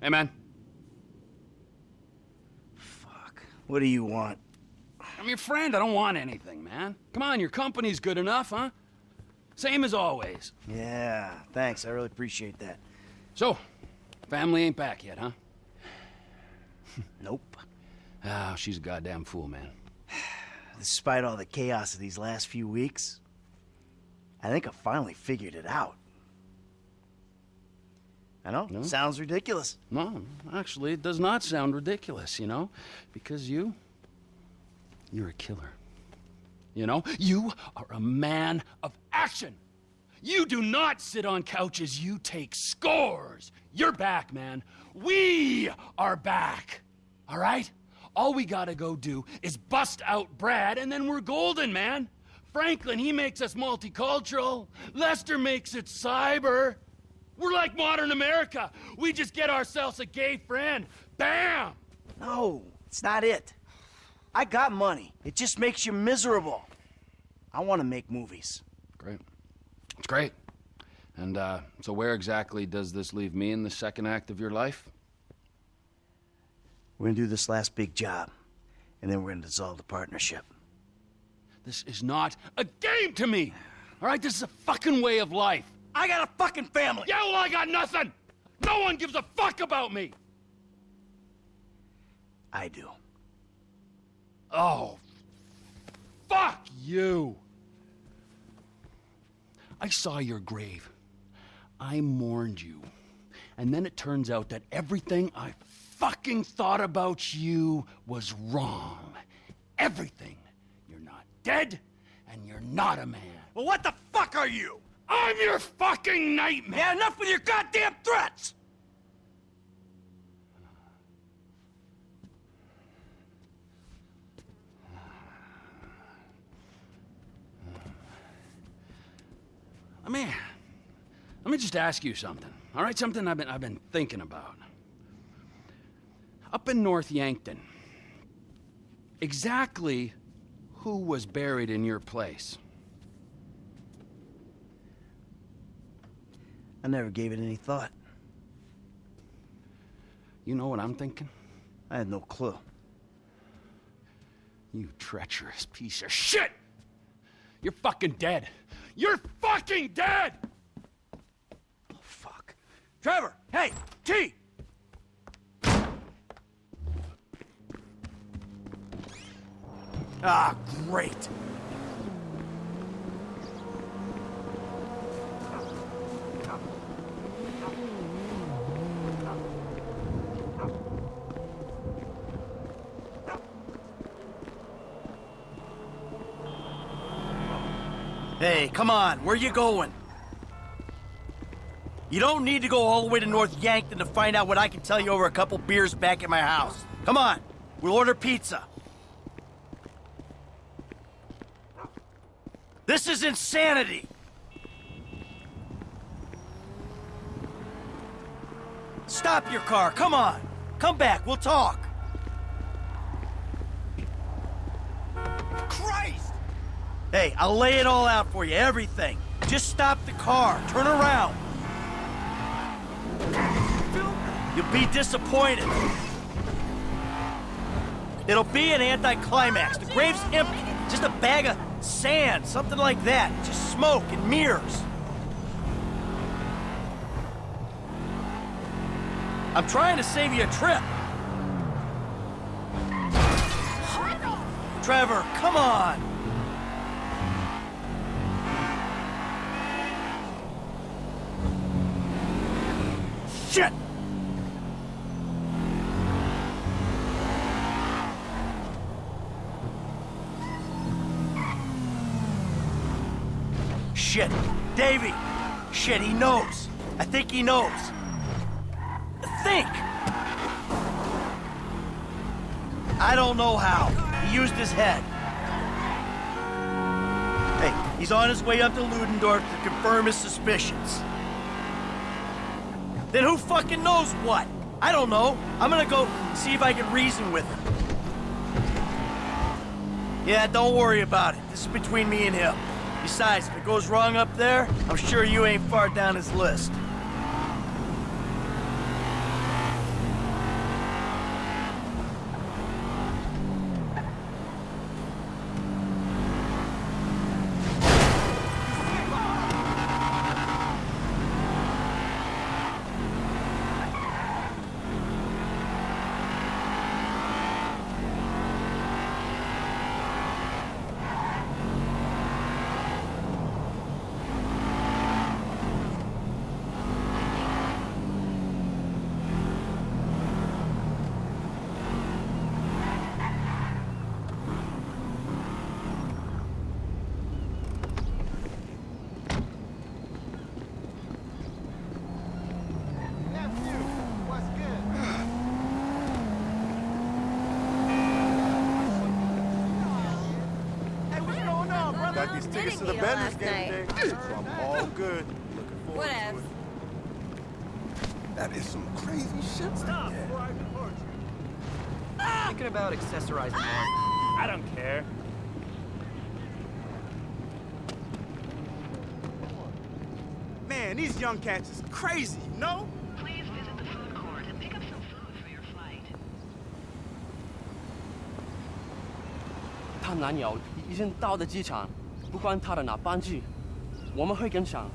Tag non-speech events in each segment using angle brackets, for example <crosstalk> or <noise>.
Hey, man. Fuck. What do you want? I'm your friend. I don't want anything, man. Come on, your company's good enough, huh? Same as always. Yeah, thanks. I really appreciate that. So, family ain't back yet, huh? <sighs> Nope. Ah, she's a goddamn fool, man. Despite all the chaos of these last few weeks, I think I finally figured it out. I know, No? sounds ridiculous. No, actually, it does not sound ridiculous, you know? Because you... You're a killer. You know? You are a man of action! You do not sit on couches, you take scores! You're back, man. We are back! All right? All we gotta go do is bust out Brad, and then we're golden, man! Franklin, he makes us multicultural. Lester makes it cyber. We're like modern America. We just get ourselves a gay friend. Bam! No, it's not it. I got money. It just makes you miserable. I want to make movies. Great. It's great. And, uh, so where exactly does this leave me in the second act of your life? We're gonna do this last big job, and then we're gonna dissolve the partnership. This is not a game to me! All right, this is a fucking way of life. I got a fucking family! Yeah, well, I got nothing! No one gives a fuck about me! I do. Oh, fuck you! I saw your grave. I mourned you. And then it turns out that everything I fucking thought about you was wrong. Everything. You're not dead, and you're not a man. Well, what the fuck are you? I'm your fucking nightmare! Yeah, enough with your goddamn threats! Let me, let me just ask you something. All right, something I've been I've been thinking about. Up in North Yankton, exactly who was buried in your place? I never gave it any thought. You know what I'm thinking? I had no clue. You treacherous piece of shit! You're fucking dead. You're fucking dead! Oh, fuck. Trevor! Hey! T! Ah, great. Hey, come on, where you going? You don't need to go all the way to North Yankton to find out what I can tell you over a couple beers back at my house. Come on, we'll order pizza. This is insanity! Stop your car, come on! Come back, we'll talk! Hey, I'll lay it all out for you, everything. Just stop the car, turn around. You'll be disappointed. It'll be an anticlimax. The grave's empty. Just a bag of sand, something like that. Just smoke and mirrors. I'm trying to save you a trip. Trevor, come on. Shit! Shit. Davy! Shit, he knows. I think he knows. Think! I don't know how. He used his head. Hey, he's on his way up to Ludendorff to confirm his suspicions. Then who fucking knows what? I don't know. I'm gonna go see if I can reason with him. Yeah, don't worry about it. This is between me and him. Besides, if it goes wrong up there, I'm sure you ain't far down his list. got these tickets to the Didn't get Benders last game night. today, <laughs> so I'm all good. Looking forward to Whatevs. it. That is some crazy shit. Stop before I deport you. Thinking about accessorizing more. I don't care. Man, these young cats is crazy, you know? Please visit the food court and pick up some food for your flight. 他男友已经到了机场， 不管他的哪半句，我们会跟上。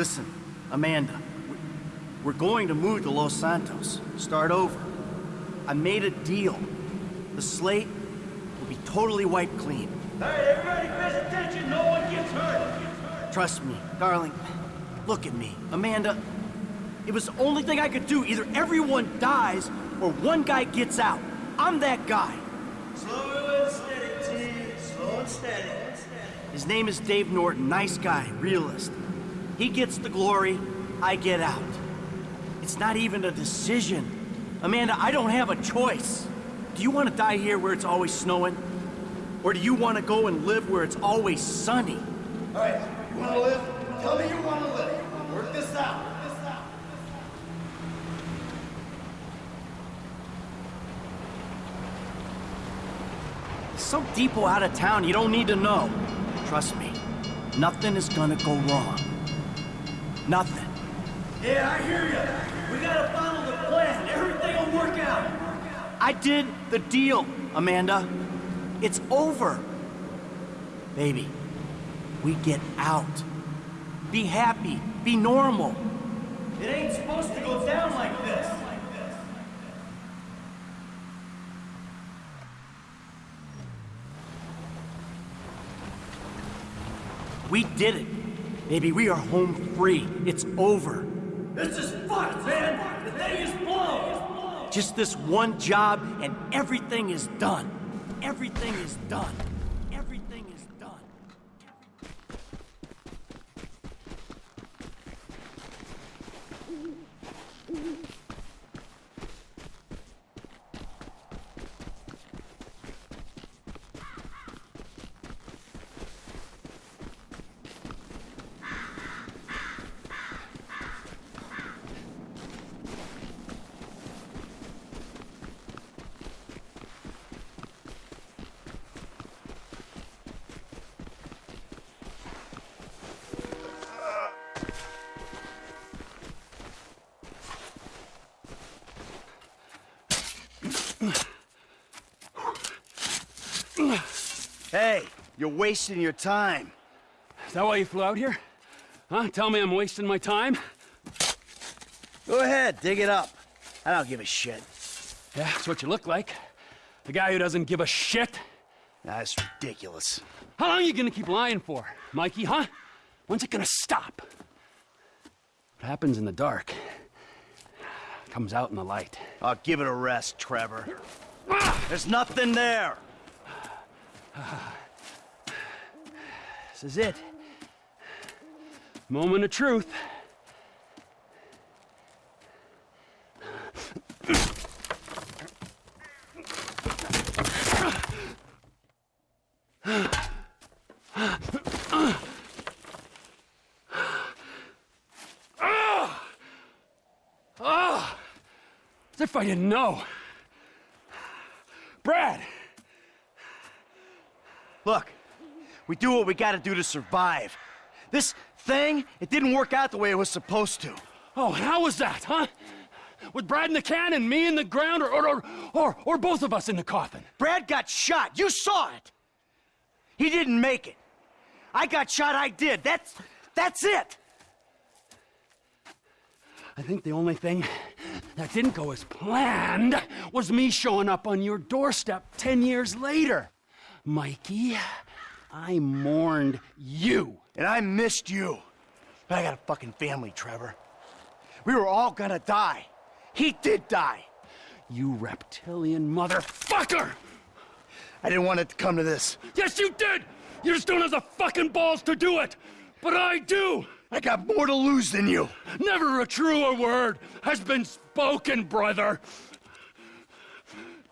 Listen, Amanda, we- we're going to move to Los Santos. Start over. I made a deal. The slate will be totally wiped clean. Hey, everybody pays attention. No one gets hurt. Trust me, darling. Look at me. Amanda, it was the only thing I could do. Either everyone dies or one guy gets out. I'm that guy. Slow and steady, T. Slow and steady. His name is Dave Norton. Nice guy, realist. He gets the glory, I get out. It's not even a decision. Amanda, I don't have a choice. Do you want to die here where it's always snowing? Or do you want to go and live where it's always sunny? All right, you want to live? Tell me you want to live. Work this out. Work this out. Some depot out of town you don't need to know. Trust me, nothing is gonna go wrong. Nothing. Yeah, I hear you. We gotta follow the plan. Everything will work out. I did the deal, Amanda. It's over. Baby, we get out. Be happy. Be normal. It ain't supposed to go down like this. We did it. Baby, we are home free. It's over. This is fucked, man. The thing is blown. Just this one job and everything is done. Everything is done. Everything is done. Hey, you're wasting your time. Is that why you flew out here? Huh? Tell me I'm wasting my time? Go ahead, dig it up. I don't give a shit. Yeah, that's what you look like. The guy who doesn't give a shit. That's ridiculous. How long are you gonna keep lying for, Mikey, huh? When's it gonna stop? What happens in the dark comes out in the light. I'll give it a rest, Trevor. Ah! There's nothing there. <sighs> <sighs> <sighs> This is it. Moment of truth. As if I didn't know. Brad! Look, we do what we gotta do to survive. This thing, it didn't work out the way it was supposed to. Oh, how was that, huh? With Brad in the can and me in the ground, or, or, or, or, or both of us in the coffin? Brad got shot. You saw it. He didn't make it. I got shot. I did. That's that's it. I think the only thing that didn't go as planned was me showing up on your doorstep 10 years later. Mikey, I mourned you. And I missed you. But I got a fucking family, Trevor. We were all gonna die. He did die. You reptilian motherfucker! I didn't want it to come to this. Yes, you did! You just don't have the fucking balls to do it! But I do! I got more to lose than you. Never a truer word has been spoken, brother!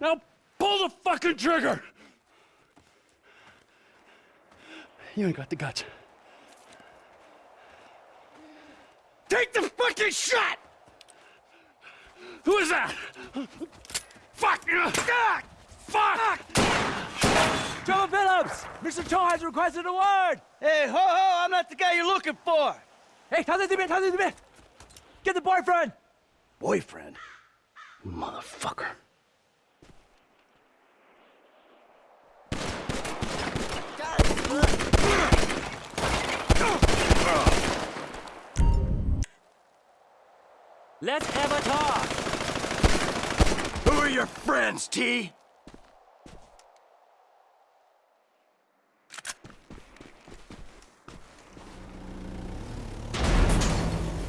Now pull the fucking trigger! You ain't got the guts. Take the fucking shot! Who is that? Fuck! Fuck! Fuck! Trevor Phillips! Mr. Cho has requested a word! Hey, ho ho! I'm not the guy you're looking for! Hey, 타세요, How's 타세요, 뒤면! Get the boyfriend! Boyfriend? Motherfucker. God. Let's have a talk! Who are your friends, T?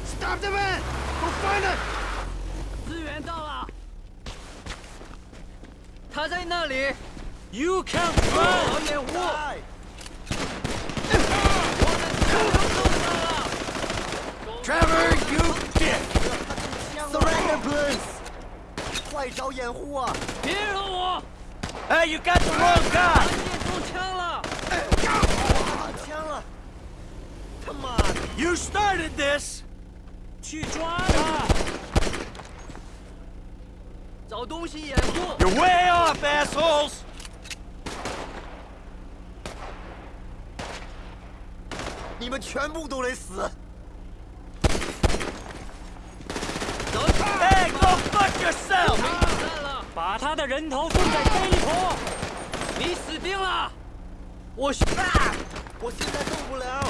Stop the man! Go find him! 资源到了，他在那里。You can run！掩护！ 快找掩护啊！别惹我！Hey, you got the wrong 他 guy! 见中枪了！打枪了！他妈的！You started this! 去抓他！找东西掩护！You're way off, assholes! 你们全部都得死！yourself! 散了！把他的人头放在这一坨！你死定了！我去，啊！我现在动不了，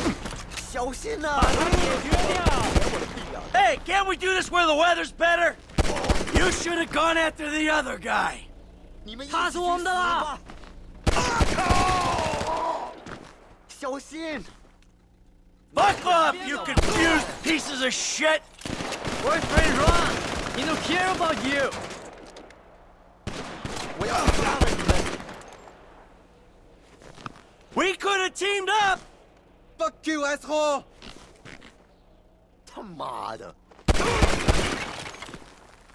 小心呐、把他解决掉！ Hey, can't we do this where the weather's better? You should have gone after the other guy. 你们一起他是我们的啦去死吧！小心！ Fuck off, you confused pieces of shit! Boyfriend run! He don't care about you! We are. We could have teamed up! Fuck you, asshole! Tamada.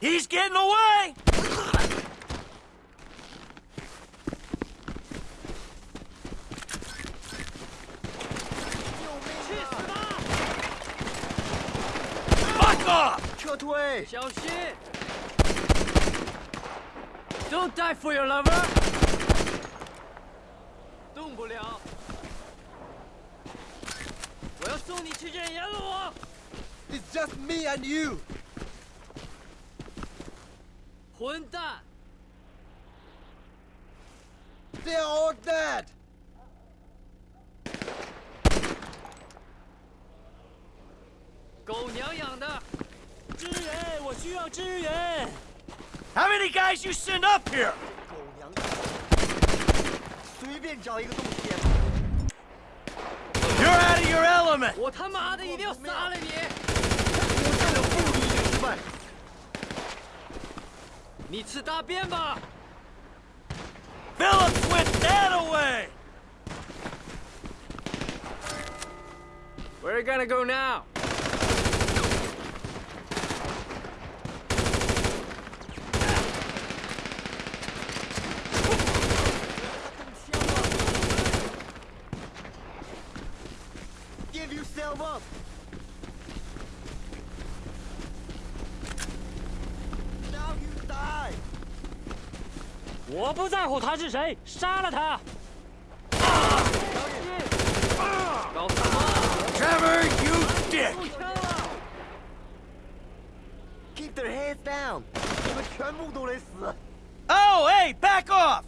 He's getting away! 撤退！小心！Don't die for your lover。动不了。我要送你去见阎罗王。 It's just me and you！混蛋！ They're all dead！狗娘养的！ how many guys you send up here? You're out of your element! Phillips went that away! Where are you gonna go now? 我不在乎他是谁，杀了他！搞什么？ Trevor, you dick! 中枪了！ Keep their heads down！你们全部都得死！ Oh, hey, back off!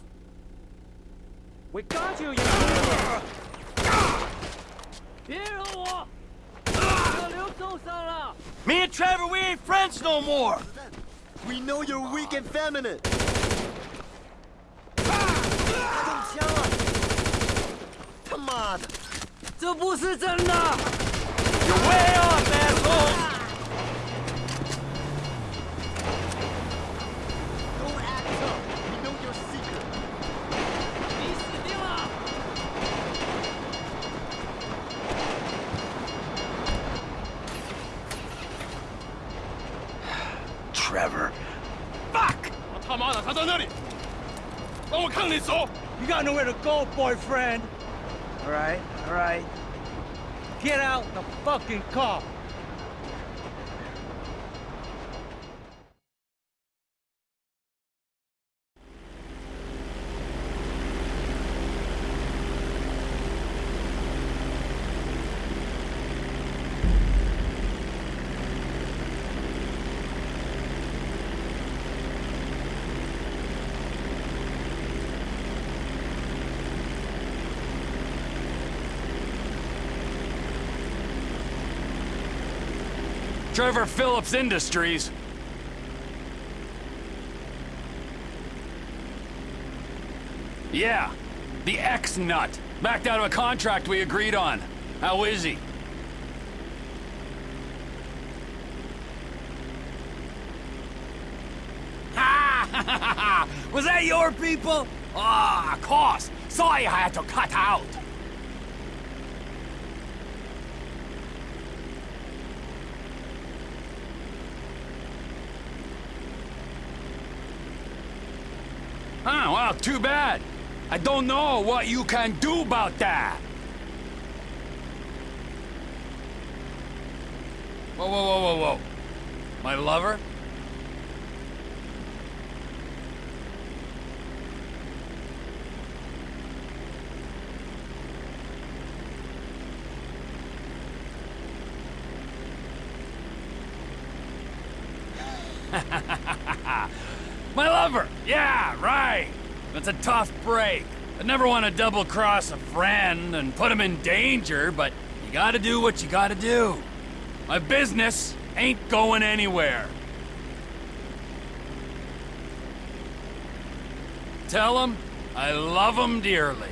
We got you, you idiot！别惹我！小刘受伤了。 Me and Trevor, we ain't friends no more! We know you're weak and feminine！ 他中枪了！他妈妈的！这不是真的！You're way off, asshole！Don't act tough. We know your secret. 你死定了！Trevor. Fuck! 他妈的，他在那里！帮我看你手！You got nowhere to go, boyfriend. All right, all right. Get out the fucking car. Trevor Phillips Industries. Yeah, the ex-nut. Backed out of a contract we agreed on. How is he? Ha! <laughs> Was that your people? Ah, of course. Sorry I had to cut out. Huh, well, too bad. I don't know what you can do about that. Whoa, whoa, whoa, whoa, whoa. My lover? <laughs> My lover! Yeah, right! It's a tough break. I never want to double cross a friend and put him in danger, but you gotta do what you gotta do. My business ain't going anywhere. Tell him I love him dearly.